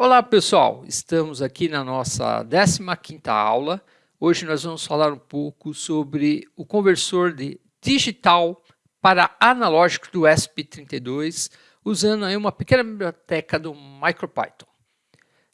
Olá pessoal, estamos aqui na nossa 15ª aula. Hoje nós vamos falar um pouco sobre o conversor de digital para analógico do ESP32, usando aí uma pequena biblioteca do MicroPython.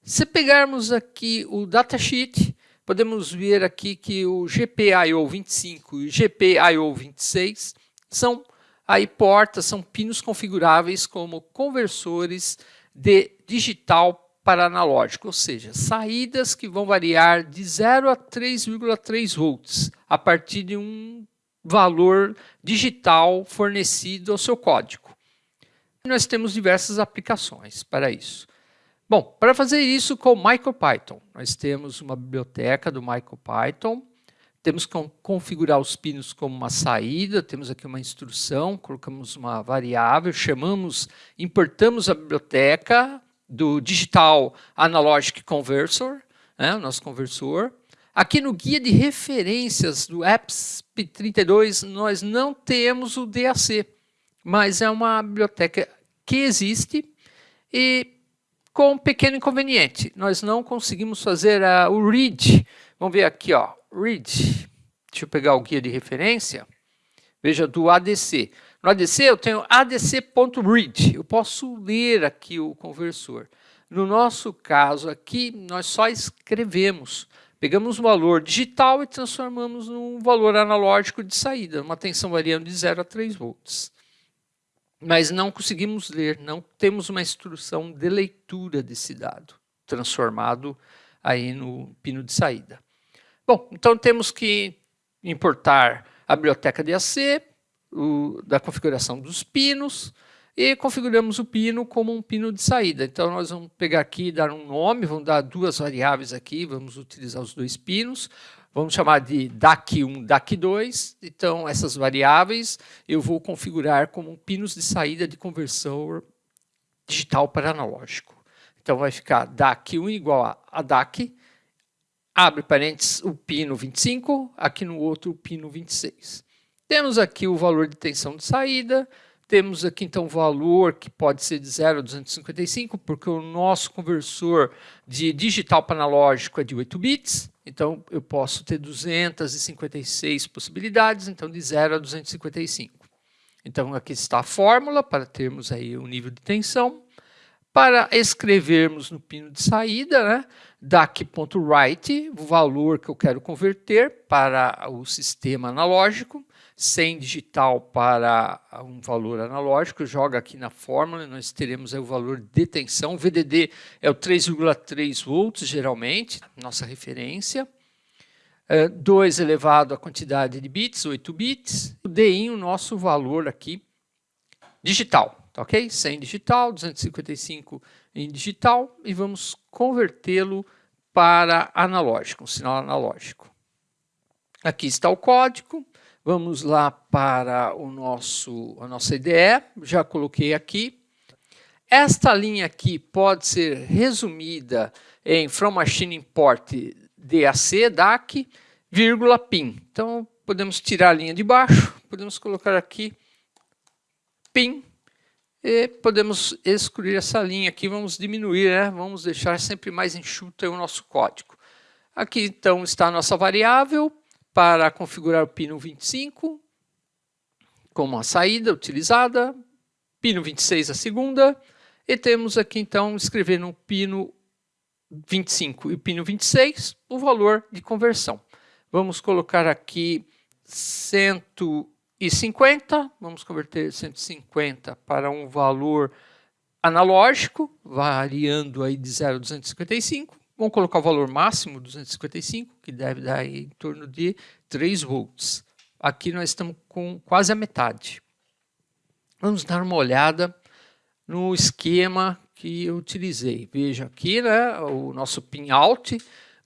Se pegarmos aqui o datasheet, podemos ver aqui que o GPIO25 e o GPIO26 são aí portas, são pinos configuráveis como conversores de digital para analógico, ou seja, saídas que vão variar de 0 a 3,3 volts a partir de um valor digital fornecido ao seu código. Nós temos diversas aplicações para isso. Bom, para fazer isso com o MicroPython, nós temos uma biblioteca do MicroPython, temos que configurar os pinos como uma saída, temos aqui uma instrução, colocamos uma variável, chamamos, importamos a biblioteca do Digital Analogic Conversor, né, o nosso conversor. Aqui no guia de referências do EPSP32, nós não temos o DAC, mas é uma biblioteca que existe e com um pequeno inconveniente. Nós não conseguimos fazer uh, o read. Vamos ver aqui, ó, read. Deixa eu pegar o guia de referência. Veja, do ADC. No ADC eu tenho adc.read. Eu posso ler aqui o conversor. No nosso caso aqui, nós só escrevemos. Pegamos um valor digital e transformamos num valor analógico de saída, uma tensão variando de 0 a 3 volts mas não conseguimos ler, não temos uma instrução de leitura desse dado, transformado aí no pino de saída. Bom, então temos que importar a biblioteca de AC, o, da configuração dos pinos, e configuramos o pino como um pino de saída. Então nós vamos pegar aqui, dar um nome, vamos dar duas variáveis aqui, vamos utilizar os dois pinos. Vamos chamar de DAC1, DAC2. Então, essas variáveis eu vou configurar como pinos de saída de conversor digital para analógico. Então, vai ficar DAC1 igual a DAC, abre parênteses o pino 25, aqui no outro o pino 26. Temos aqui o valor de tensão de saída, temos aqui então o valor que pode ser de 0 a 255, porque o nosso conversor de digital para analógico é de 8 bits. Então, eu posso ter 256 possibilidades, então de 0 a 255. Então, aqui está a fórmula para termos aí o nível de tensão. Para escrevermos no pino de saída, né, DAC.write, o valor que eu quero converter para o sistema analógico, 100 digital para um valor analógico, joga aqui na fórmula, nós teremos o valor de tensão, o VDD é o 3,3 volts, geralmente, nossa referência, 2 é, elevado à quantidade de bits, 8 bits, o o nosso valor aqui, digital, tá ok? 100 digital, 255 em digital, e vamos convertê-lo para analógico, um sinal analógico. Aqui está o código, Vamos lá para o nosso, a nossa IDE, já coloquei aqui. Esta linha aqui pode ser resumida em From Machine Import DAC, DAC, vírgula PIN. Então, podemos tirar a linha de baixo, podemos colocar aqui PIN, e podemos excluir essa linha aqui, vamos diminuir, né? vamos deixar sempre mais enxuto o nosso código. Aqui, então, está a nossa variável, para configurar o pino 25 como a saída utilizada, pino 26 a segunda, e temos aqui então escrever no pino 25 e pino 26 o valor de conversão. Vamos colocar aqui 150, vamos converter 150 para um valor analógico, variando aí de 0 a 255, Vamos colocar o valor máximo, 255, que deve dar em torno de 3 volts. Aqui nós estamos com quase a metade. Vamos dar uma olhada no esquema que eu utilizei. Veja aqui né, o nosso pin out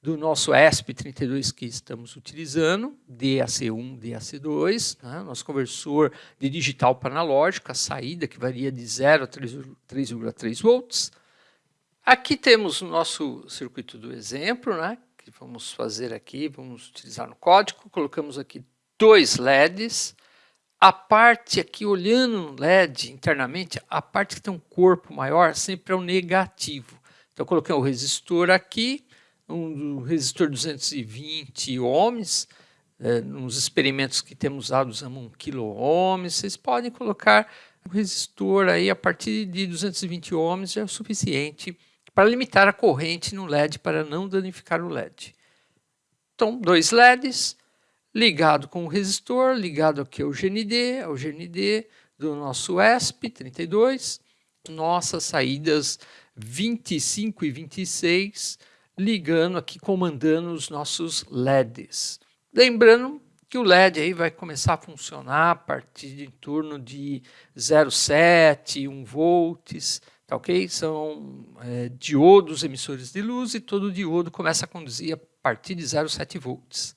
do nosso ESP32 que estamos utilizando, DAC1, DAC2, né, nosso conversor de digital para analógico, a saída que varia de 0 a 3,3 volts. Aqui temos o nosso circuito do exemplo, né, que vamos fazer aqui, vamos utilizar no código, colocamos aqui dois LEDs, a parte aqui, olhando no LED internamente, a parte que tem um corpo maior sempre é o negativo. Então, coloquei o resistor aqui, um resistor 220 ohms, é, nos experimentos que temos usado usamos 1 kilo ohms, vocês podem colocar um resistor aí a partir de 220 ohms já é o suficiente para limitar a corrente no LED para não danificar o LED. Então, dois LEDs, ligado com o resistor, ligado aqui ao GND, ao GND do nosso ESP32, nossas saídas 25 e 26, ligando aqui, comandando os nossos LEDs. Lembrando que o LED aí vai começar a funcionar a partir de em torno de 0,7, 1 volts, tá ok? São é, diodos emissores de luz e todo diodo começa a conduzir a partir de 0,7 volts.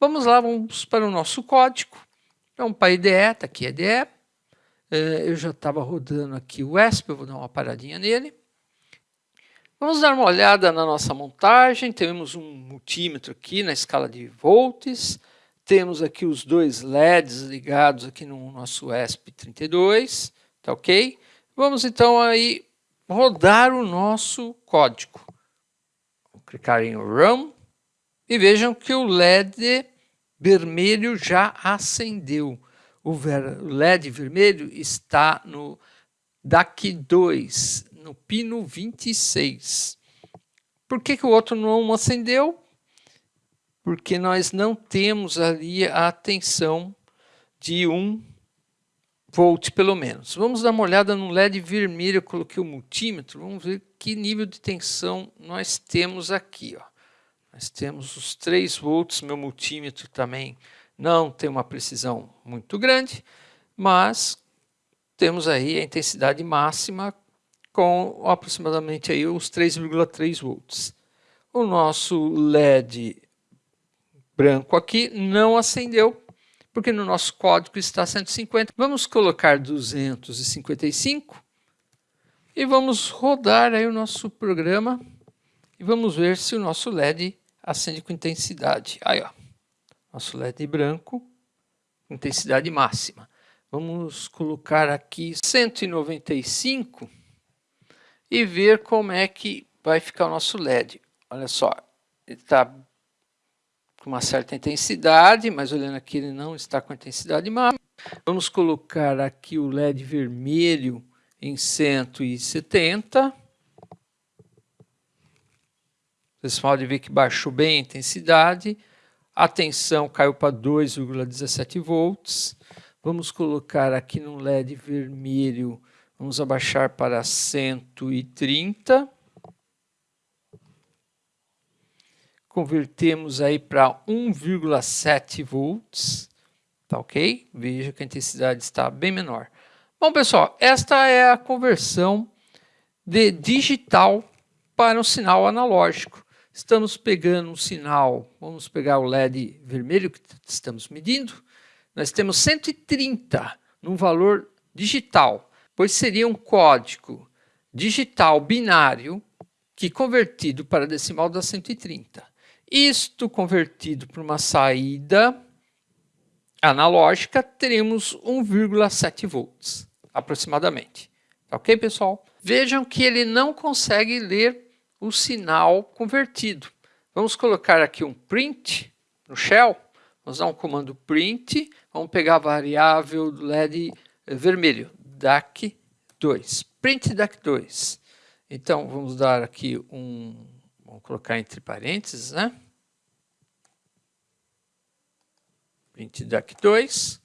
Vamos lá, vamos para o nosso código. Então, para IDE, está aqui a IDE. É, eu já estava rodando aqui o ESP, eu vou dar uma paradinha nele. Vamos dar uma olhada na nossa montagem. Temos um multímetro aqui na escala de volts. Temos aqui os dois LEDs ligados aqui no nosso ESP32, tá ok? Vamos então aí rodar o nosso código. Vou clicar em Run e vejam que o LED vermelho já acendeu. O LED vermelho está no DAC 2, no pino 26. Por que, que o outro não acendeu? Porque nós não temos ali a tensão de 1 volt pelo menos. Vamos dar uma olhada no LED vermelho, eu coloquei o multímetro, vamos ver que nível de tensão nós temos aqui. Ó. Nós temos os 3 volts, meu multímetro também não tem uma precisão muito grande, mas temos aí a intensidade máxima com aproximadamente aí os 3,3 volts. O nosso LED branco aqui não acendeu, porque no nosso código está 150. Vamos colocar 255 e vamos rodar aí o nosso programa e vamos ver se o nosso LED acende com intensidade. Aí, ó, nosso LED branco, intensidade máxima. Vamos colocar aqui 195 e ver como é que vai ficar o nosso LED. Olha só, ele está com uma certa intensidade, mas olhando aqui ele não está com intensidade máxima. Vamos colocar aqui o LED vermelho em 170. Vocês podem ver que baixou bem a intensidade. A tensão caiu para 2,17 volts. Vamos colocar aqui no LED vermelho, vamos abaixar para 130. Convertemos aí para 1,7 volts, tá ok? Veja que a intensidade está bem menor. Bom, pessoal, esta é a conversão de digital para um sinal analógico. Estamos pegando um sinal, vamos pegar o LED vermelho que estamos medindo, nós temos 130 num valor digital, pois seria um código digital binário que convertido para decimal dá 130. Isto convertido para uma saída analógica, teremos 1,7 volts, aproximadamente. Tá ok, pessoal? Vejam que ele não consegue ler o sinal convertido. Vamos colocar aqui um print no shell. Vamos dar um comando print. Vamos pegar a variável do LED vermelho, DAC2. Print DAC2. Então, vamos dar aqui um... Vamos colocar entre parênteses, né? Print DAC2,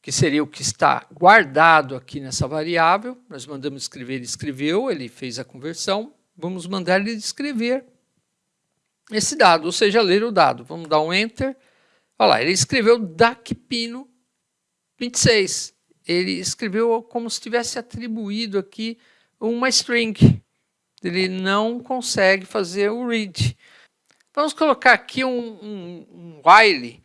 que seria o que está guardado aqui nessa variável. Nós mandamos escrever, ele escreveu, ele fez a conversão. Vamos mandar ele escrever esse dado, ou seja, ler o dado. Vamos dar um Enter. Olha lá, ele escreveu DAC pino 26. Ele escreveu como se tivesse atribuído aqui uma string. Ele não consegue fazer o read. Vamos colocar aqui um, um, um while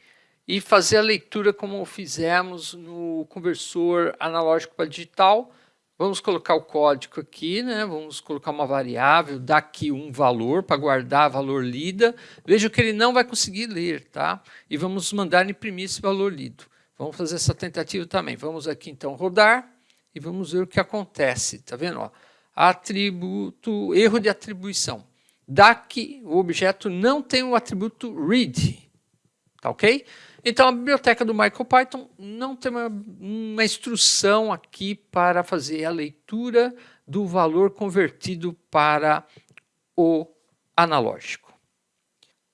e fazer a leitura como fizemos no conversor analógico para digital. Vamos colocar o código aqui, né? vamos colocar uma variável, dar aqui um valor para guardar valor lida. Veja que ele não vai conseguir ler, tá? E vamos mandar imprimir esse valor lido. Vamos fazer essa tentativa também. Vamos aqui então rodar e vamos ver o que acontece. Tá vendo? Ó, atributo erro de atribuição. DAC, o objeto não tem o atributo read, tá ok? Então a biblioteca do MicroPython não tem uma, uma instrução aqui para fazer a leitura do valor convertido para o analógico.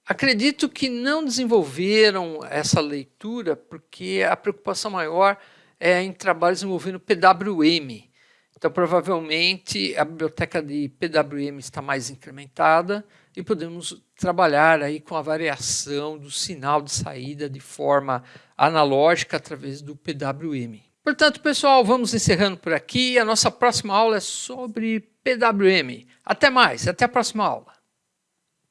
Acredito que não desenvolveram essa leitura porque a preocupação maior é em trabalhos envolvendo PWM. Então, provavelmente, a biblioteca de PWM está mais incrementada e podemos trabalhar aí com a variação do sinal de saída de forma analógica através do PWM. Portanto, pessoal, vamos encerrando por aqui. A nossa próxima aula é sobre PWM. Até mais, até a próxima aula.